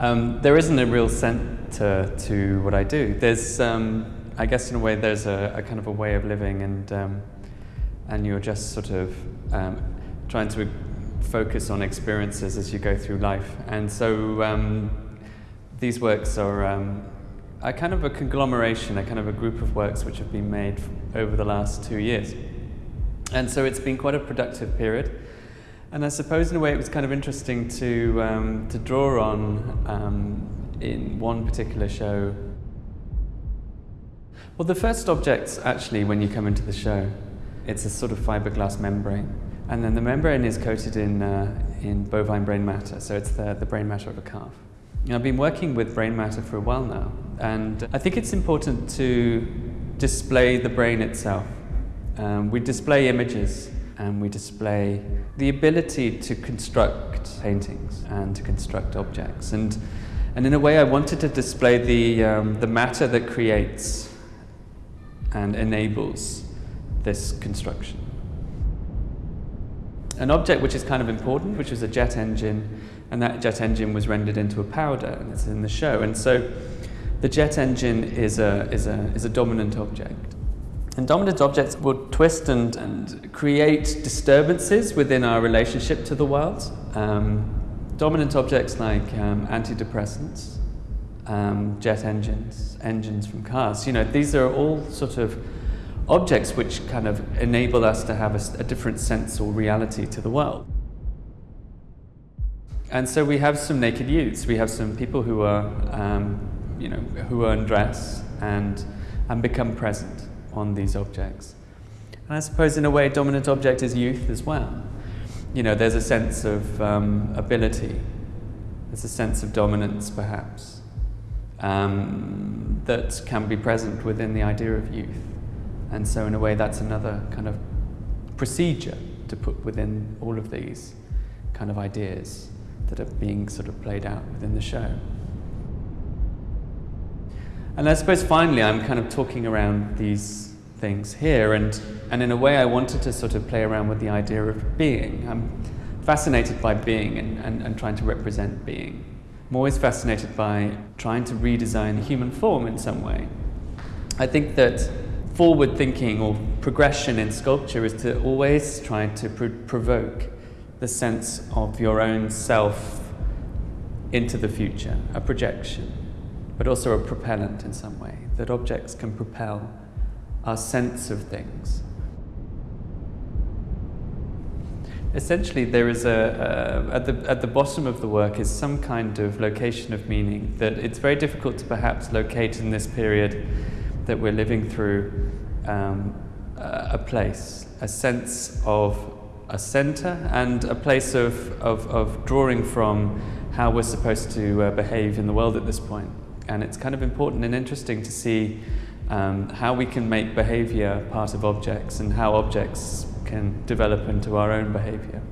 Um, there isn't a real centre to what I do. There's, um, I guess, in a way, there's a, a, kind of a way of living, and um, and you're just sort of um, trying to focus on experiences as you go through life. And so um, these works are um, a kind of a conglomeration, a kind of a group of works which have been made over the last two years. And so it's been quite a productive period. And I suppose in a way it was kind of interesting to, um, to draw on um, in one particular show. Well, the first objects actually, when you come into the show, it's a sort of fiberglass membrane. And then the membrane is coated in, uh, in bovine brain matter, so it's the, the brain matter of a calf. And I've been working with brain matter for a while now, and I think it's important to display the brain itself. Um, we display images and we display the ability to construct paintings and to construct objects. And, and in a way, I wanted to display the, um, the matter that creates and enables this construction. An object which is kind of important, which is a jet engine, and that jet engine was rendered into a powder, and it's in the show. And so the jet engine is a, is a, is a dominant object. And dominant objects will twist and, and create disturbances within our relationship to the world. Um, dominant objects like um, antidepressants, um, jet engines, engines from cars, you know, these are all sort of objects which kind of enable us to have a, a different sense or reality to the world. And so we have some naked youths. We have some people who are, um, you know, who undress and, and become present on these objects. And I suppose in a way, dominant object is youth as well. You know, there's a sense of um, ability. There's a sense of dominance, perhaps, um, that can be present within the idea of youth. And so in a way, that's another kind of procedure to put within all of these kind of ideas that are being sort of played out within the show. And I suppose finally I'm kind of talking around these things here and, and in a way I wanted to sort of play around with the idea of being. I'm fascinated by being and, and, and trying to represent being. I'm always fascinated by trying to redesign the human form in some way. I think that forward thinking or progression in sculpture is to always try to provoke the sense of your own self into the future, a projection, but also a propellant in some way, that objects can propel our sense of things. Essentially, there is a, at, the, at the bottom of the work is some kind of location of meaning that it's very difficult to perhaps locate in this period that we're living through um, a place, a sense of a center and a place of, of, of drawing from how we're supposed to uh, behave in the world at this point. And it's kind of important and interesting to see um, how we can make behavior part of objects and how objects can develop into our own behavior.